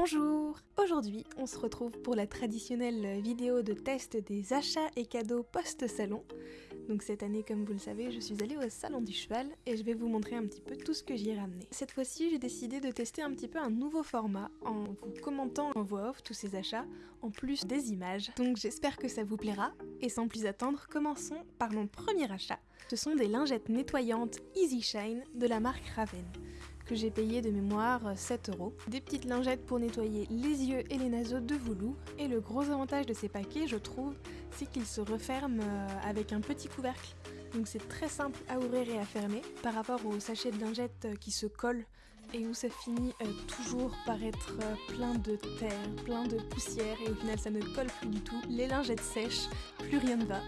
Bonjour Aujourd'hui, on se retrouve pour la traditionnelle vidéo de test des achats et cadeaux post-salon. Donc cette année, comme vous le savez, je suis allée au salon du cheval et je vais vous montrer un petit peu tout ce que j'y ai ramené. Cette fois-ci, j'ai décidé de tester un petit peu un nouveau format en vous commentant en voix off tous ces achats, en plus des images. Donc j'espère que ça vous plaira. Et sans plus attendre, commençons par mon premier achat. Ce sont des lingettes nettoyantes Easy Shine de la marque Raven que j'ai payé de mémoire 7 euros. Des petites lingettes pour nettoyer les yeux et les naseaux de Voulou. Et le gros avantage de ces paquets, je trouve, c'est qu'ils se referment euh, avec un petit couvercle. Donc c'est très simple à ouvrir et à fermer par rapport aux sachets de lingettes euh, qui se collent et où ça finit euh, toujours par être plein de terre, plein de poussière et au final ça ne colle plus du tout. Les lingettes sèches, plus rien ne va.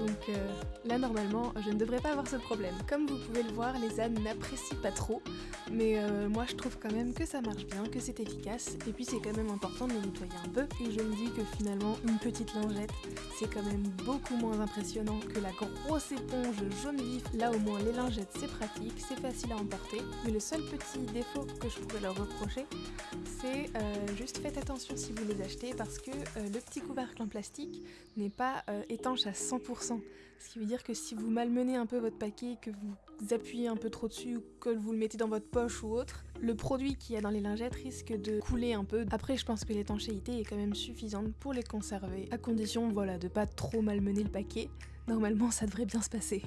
Donc là normalement je ne devrais pas avoir ce problème. Comme vous pouvez le voir, les ânes n'apprécient pas trop. Mais euh, moi je trouve quand même que ça marche bien, que c'est efficace, et puis c'est quand même important de les nettoyer un peu. Et je me dis que finalement une petite lingette c'est quand même beaucoup moins impressionnant que la grosse éponge jaune vif. Là au moins les lingettes c'est pratique, c'est facile à emporter. Mais le seul petit défaut que je pourrais leur reprocher c'est euh, juste faites attention si vous les achetez parce que euh, le petit couvercle en plastique n'est pas étanche à 100%. Ce qui veut dire que si vous malmenez un peu votre paquet, que vous appuyez un peu trop dessus ou que vous le mettez dans votre poche ou autre, le produit qu'il y a dans les lingettes risque de couler un peu. Après, je pense que l'étanchéité est quand même suffisante pour les conserver, à condition voilà, de pas trop malmener le paquet. Normalement, ça devrait bien se passer.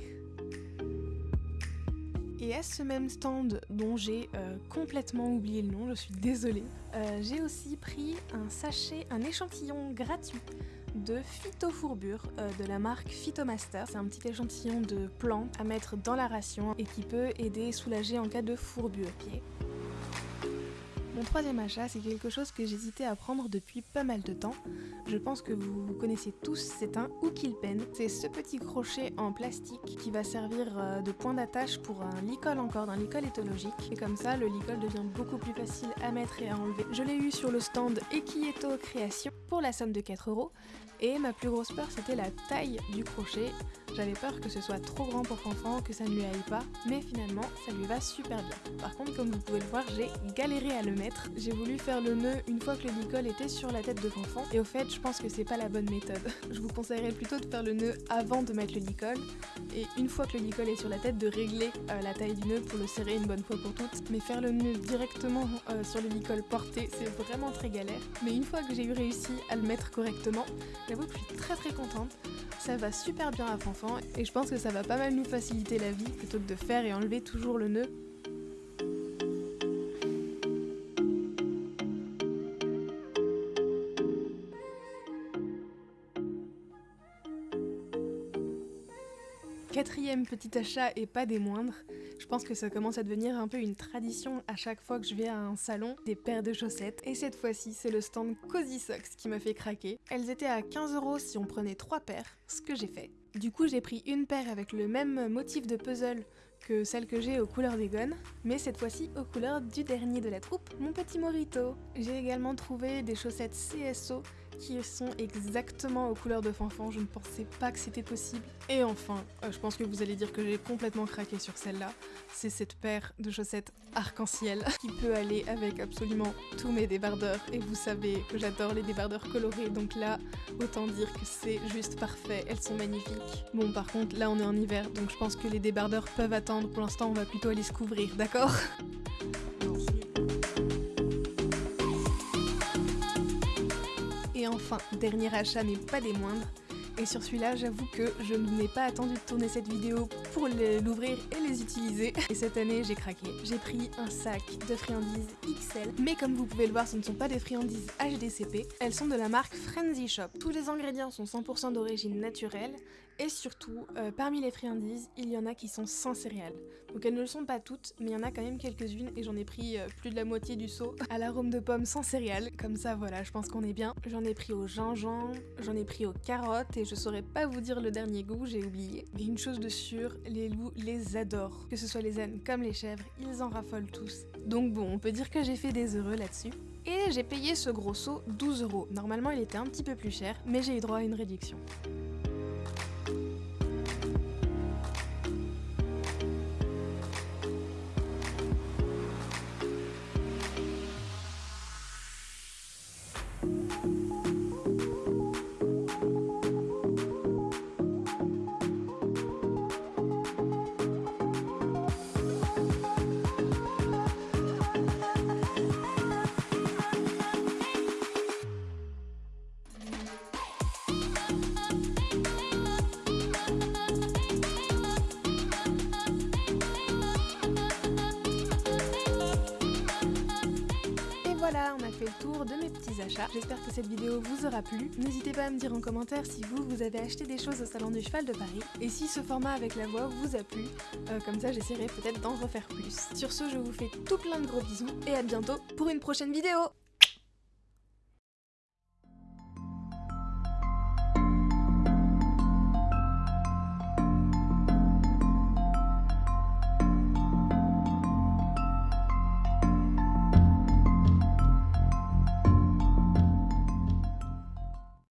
Et à ce même stand dont j'ai euh, complètement oublié le nom, je suis désolée, euh, j'ai aussi pris un sachet, un échantillon gratuit de phytofourbure euh, de la marque Phytomaster. C'est un petit échantillon de plantes à mettre dans la ration et qui peut aider et soulager en cas de fourbure pied. Mon troisième achat, c'est quelque chose que j'hésitais à prendre depuis pas mal de temps. Je pense que vous connaissez tous, c'est un hook pen. C'est ce petit crochet en plastique qui va servir euh, de point d'attache pour un licol encore, d'un licol éthologique. Et comme ça, le licol devient beaucoup plus facile à mettre et à enlever. Je l'ai eu sur le stand Equieto Création pour la somme de 4 euros. Et ma plus grosse peur, c'était la taille du crochet. J'avais peur que ce soit trop grand pour Fanfan, que ça ne lui aille pas, mais finalement ça lui va super bien. Par contre comme vous pouvez le voir j'ai galéré à le mettre. J'ai voulu faire le nœud une fois que le licol était sur la tête de Fanfan et au fait je pense que c'est pas la bonne méthode. Je vous conseillerais plutôt de faire le nœud avant de mettre le licol et une fois que le licol est sur la tête de régler euh, la taille du nœud pour le serrer une bonne fois pour toutes. Mais faire le nœud directement euh, sur le licol porté c'est vraiment très galère. Mais une fois que j'ai eu réussi à le mettre correctement, j'avoue que je suis très très contente. Ça va super bien à Fanfan et je pense que ça va pas mal nous faciliter la vie plutôt que de faire et enlever toujours le nœud. Quatrième petit achat et pas des moindres, je pense que ça commence à devenir un peu une tradition à chaque fois que je vais à un salon, des paires de chaussettes. Et cette fois-ci, c'est le stand Cozy Socks qui m'a fait craquer. Elles étaient à 15 euros si on prenait 3 paires, ce que j'ai fait. Du coup, j'ai pris une paire avec le même motif de puzzle que celle que j'ai aux couleurs des gones, mais cette fois-ci aux couleurs du dernier de la troupe, mon petit Morito. J'ai également trouvé des chaussettes CSO qui sont exactement aux couleurs de Fanfan, je ne pensais pas que c'était possible. Et enfin, euh, je pense que vous allez dire que j'ai complètement craqué sur celle-là, c'est cette paire de chaussettes arc-en-ciel qui peut aller avec absolument tous mes débardeurs, et vous savez que j'adore les débardeurs colorés, donc là, autant dire que c'est juste parfait, elles sont magnifiques. Bon par contre, là on est en hiver, donc je pense que les débardeurs peuvent attendre, pour l'instant on va plutôt aller se couvrir, d'accord? Et enfin, dernier achat mais pas des moindres, et sur celui-là, j'avoue que je n'ai pas attendu de tourner cette vidéo pour l'ouvrir et les utiliser. Et cette année, j'ai craqué. J'ai pris un sac de friandises XL, mais comme vous pouvez le voir, ce ne sont pas des friandises HDCP. Elles sont de la marque Frenzy Shop. Tous les ingrédients sont 100% d'origine naturelle, et surtout, euh, parmi les friandises, il y en a qui sont sans céréales. Donc elles ne le sont pas toutes, mais il y en a quand même quelques-unes, et j'en ai pris euh, plus de la moitié du seau à l'arôme de pomme sans céréales. Comme ça, voilà, je pense qu'on est bien. J'en ai pris au gingembre, j'en ai pris aux carottes, je saurais pas vous dire le dernier goût, j'ai oublié. Mais une chose de sûre, les loups les adorent. Que ce soit les ânes comme les chèvres, ils en raffolent tous. Donc bon, on peut dire que j'ai fait des heureux là-dessus. Et j'ai payé ce gros seau 12 euros. Normalement il était un petit peu plus cher, mais j'ai eu droit à une réduction. Voilà, on a fait le tour de mes petits achats. J'espère que cette vidéo vous aura plu. N'hésitez pas à me dire en commentaire si vous, vous avez acheté des choses au Salon du Cheval de Paris et si ce format avec la voix vous a plu. Euh, comme ça, j'essaierai peut-être d'en refaire plus. Sur ce, je vous fais tout plein de gros bisous et à bientôt pour une prochaine vidéo